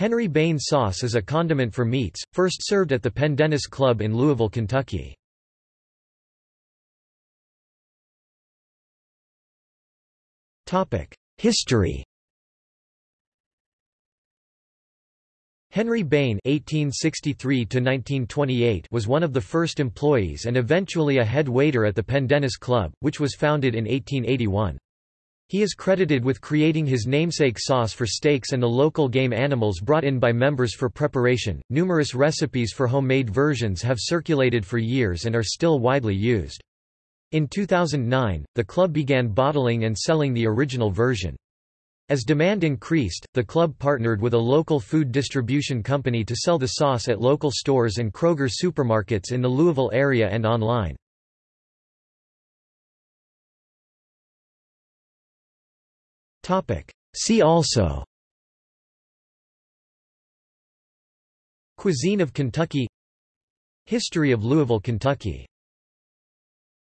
Henry Bain sauce is a condiment for meats, first served at the Pendennis Club in Louisville, Kentucky. History Henry Bain (1863–1928) was one of the first employees and eventually a head waiter at the Pendennis Club, which was founded in 1881. He is credited with creating his namesake sauce for steaks and the local game animals brought in by members for preparation. Numerous recipes for homemade versions have circulated for years and are still widely used. In 2009, the club began bottling and selling the original version. As demand increased, the club partnered with a local food distribution company to sell the sauce at local stores and Kroger supermarkets in the Louisville area and online. See also. Cuisine of Kentucky. History of Louisville, Kentucky